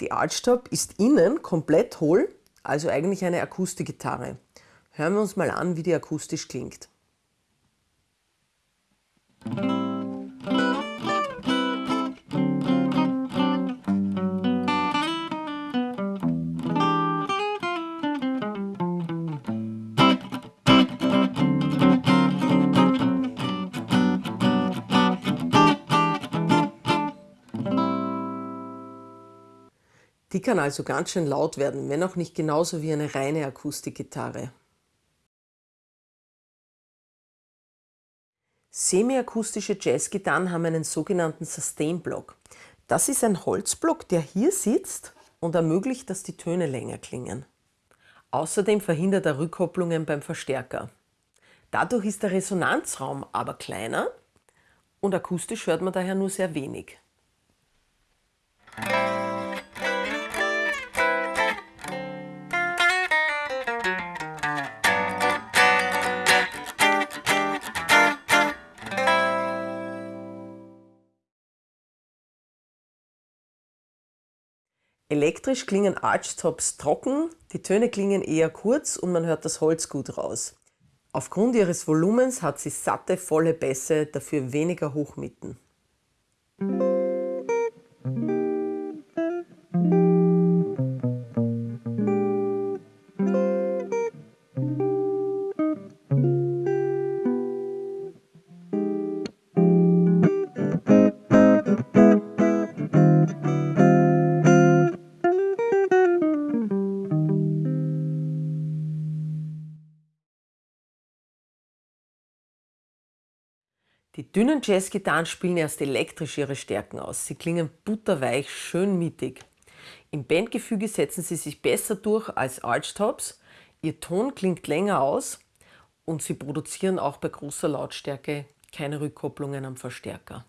Die Archtop ist innen komplett hohl, also eigentlich eine Akustikgitarre. Hören wir uns mal an, wie die akustisch klingt. Die kann also ganz schön laut werden, wenn auch nicht genauso wie eine reine Akustikgitarre. Semiakustische Jazzgitarren haben einen sogenannten Sustain-Block. Das ist ein Holzblock, der hier sitzt und ermöglicht, dass die Töne länger klingen. Außerdem verhindert er Rückkopplungen beim Verstärker. Dadurch ist der Resonanzraum aber kleiner und akustisch hört man daher nur sehr wenig. Elektrisch klingen Archtops trocken, die Töne klingen eher kurz und man hört das Holz gut raus. Aufgrund ihres Volumens hat sie satte, volle Bässe, dafür weniger Hochmitten. Die dünnen Jazzgitarren spielen erst elektrisch ihre Stärken aus. Sie klingen butterweich, schön mittig. Im Bandgefüge setzen sie sich besser durch als Archtops. Ihr Ton klingt länger aus und sie produzieren auch bei großer Lautstärke keine Rückkopplungen am Verstärker.